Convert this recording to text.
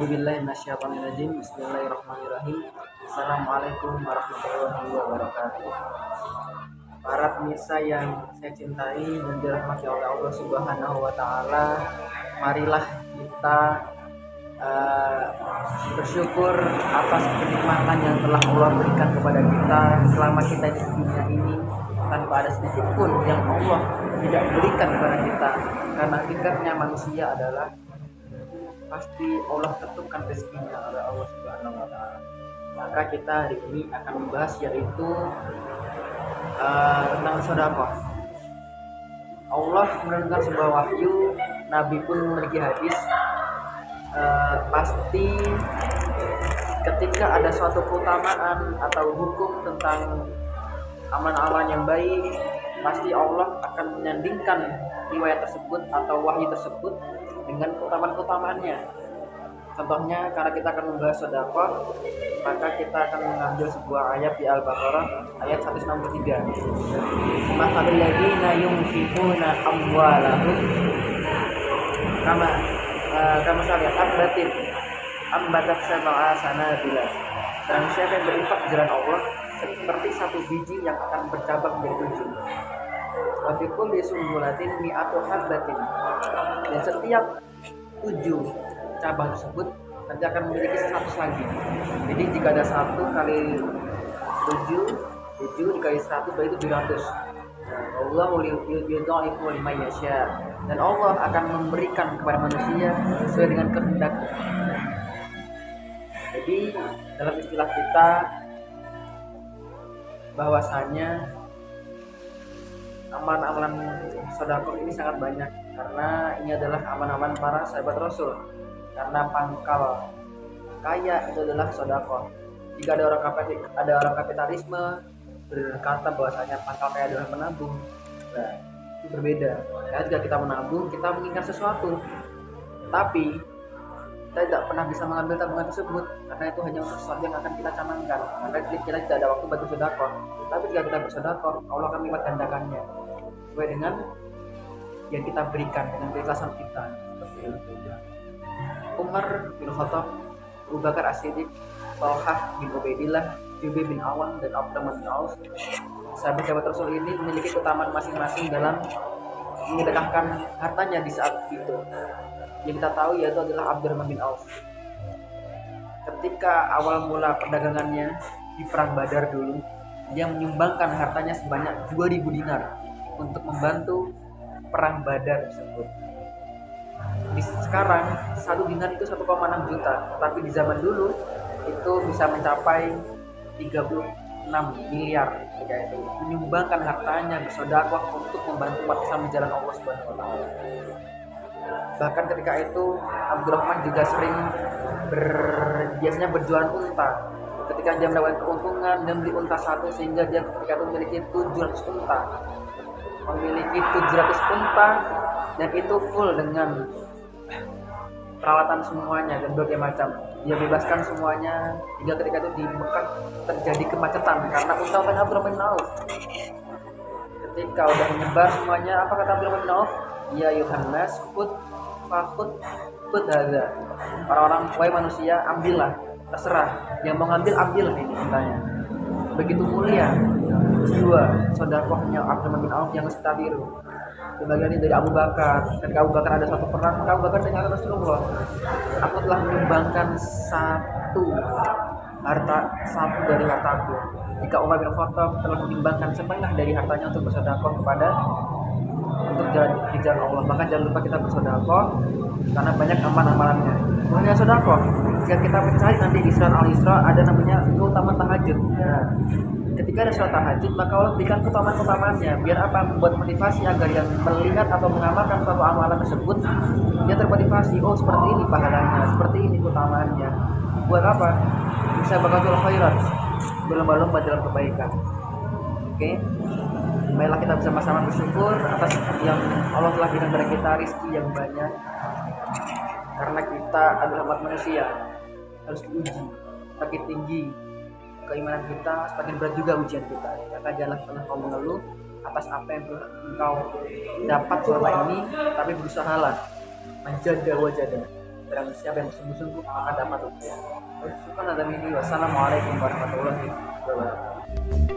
Astagfirullahaladzim Bismillahirrahmanirrahim. Assalamualaikum warahmatullahi wabarakatuh. Para pemirsa yang saya cintai dan dirahmati oleh Allah Subhanahu wa taala, marilah kita uh, bersyukur atas kenikmatan yang telah Allah berikan kepada kita selama kita di dunia ini. Tanpa ada sedikit pun yang Allah tidak berikan kepada kita. Karena tingkatnya manusia adalah pasti Allah tentukan rezekinya oleh Allah Subhanahu wa taala. Maka kita hari ini akan membahas yaitu uh, tentang sedekah. Allah menurunkan sebuah wahyu, Nabi pun memiliki hadis uh, pasti ketika ada suatu keutamaan atau hukum tentang aman-aman yang baik, pasti Allah akan menyandingkan riwayat tersebut atau wahyu tersebut dengan keutamaan-keutamaannya. Contohnya karena kita akan membahas sedekah, maka kita akan mengambil sebuah ayat di Al-Baqarah ayat 163. Masalul ladzina yunfiquna amwalahum kama uh, kama salih abdatin ambatat sab'a sanabila. Dan siapa yang berinfak di jalan Allah seperti satu biji yang akan bercabang menjadi tujuh Wafikul sumbulatin mi'atu habbatin Dan setiap tujuh cabang tersebut nanti akan memiliki 100 lagi. Jadi jika ada satu kali tujuh tujuh dikali seratus berarti tujuh ratus. Allah yudha'ifu dan Allah akan memberikan kepada manusia sesuai dengan kehendak. Jadi dalam istilah kita bahwasanya amalan-amalan sodako ini sangat banyak karena ini adalah aman-aman para sahabat Rasul. Karena pangkal kaya itu adalah sodako. Jika ada orang ada orang kapitalisme berkata bahwasanya pangkal kaya adalah menabung nah itu berbeda. Karena jika kita menabung kita mengingat sesuatu. Tapi kita tidak pernah bisa mengambil tabungan tersebut karena itu hanya untuk sesuatu yang akan kita canangkan. Maka kita tidak ada waktu bagi sodako tapi jika kita bersodako Allah akan melipat gandakannya. Sesuai dengan yang kita berikan dengan keikhlasan kita. Seperti itu Umar bin Khattab Abu Bakar As-Siddiq Talhah bin Ubaidillah Jubair bin Awan dan Abdurrahman bin Auf sahabat-sahabat Rasul ini memiliki keutamaan masing-masing dalam menyedekahkan hartanya di saat itu yang kita tahu yaitu adalah Abdurrahman bin Auf. Ketika awal mula perdagangannya di perang Badar dulu dia menyumbangkan hartanya sebanyak 2000 dinar untuk membantu perang Badar tersebut. Di sekarang satu dinar itu 1,6 juta tapi di zaman dulu itu bisa mencapai 36 miliar ketika itu menyumbangkan hartanya bersodakoh untuk membantu umat Islam di jalan Allah Subhanahu wa taala bahkan ketika itu Abdurrahman juga sering ber, biasanya berjualan unta. Ketika dia mendapatkan keuntungan dan beli unta satu sehingga dia ketika itu memiliki 700 unta. Memiliki 700 unta dan itu full dengan peralatan semuanya dan berbagai macam. Dia bebaskan semuanya hingga ketika itu di Mekah terjadi kemacetan karena unta-unta Abdurrahman bin Auf ketika udah menyebar semuanya. Apa kata Abdurrahman bin ya Yohanes put fakut put ada orang-orang wahai manusia ambillah. Terserah. Yang mau ngambil ambil ini untanya begitu mulia jiwa sodakohnya Abdurrahman bin Auf yang biru. Sebagian dari Abu Bakar. Ketika Abu Bakar ada satu perang Abu Bakar tanya Rasulullah aku telah menyumbangkan satu harta satu dari hartaku. Jika Umar bin Khattab telah menyumbangkan setengah dari hartanya untuk bersedekah kepada untuk jalan di Allah. Maka jangan lupa kita bersedekah karena banyak amal-amalannya Kemudian sodako jika kita mencari nanti di surat Al-Isra ada namanya keutamaan tahajud. Nah, ketika ada sholat tahajud maka Allah berikan keutamaan-keutamaannya. Biar apa? Membuat motivasi agar yang melihat atau mengamalkan suatu amalan tersebut dia termotivasi. Oh seperti ini pahalanya seperti ini keutamaannya buat apa? Bisa bakatul khairat berlomba-lomba dalam kebaikan. Oke? Okay? Baiklah kita bersama-sama bersyukur atas yang Allah telah berikan kepada kita rizki yang banyak. Karena kita adalah umat manusia harus diuji. Semakin tinggi keimanan kita semakin berat juga ujian kita. Maka janganlah pernah kau mengeluh atas apa yang engkau dapat selama ini tapi berusahalah menjaga wajahnya dan siapa yang bersungguh-sungguh maka dapat upaya. Syukur ada ini. Wassalamualaikum warahmatullahi wabarakatuh.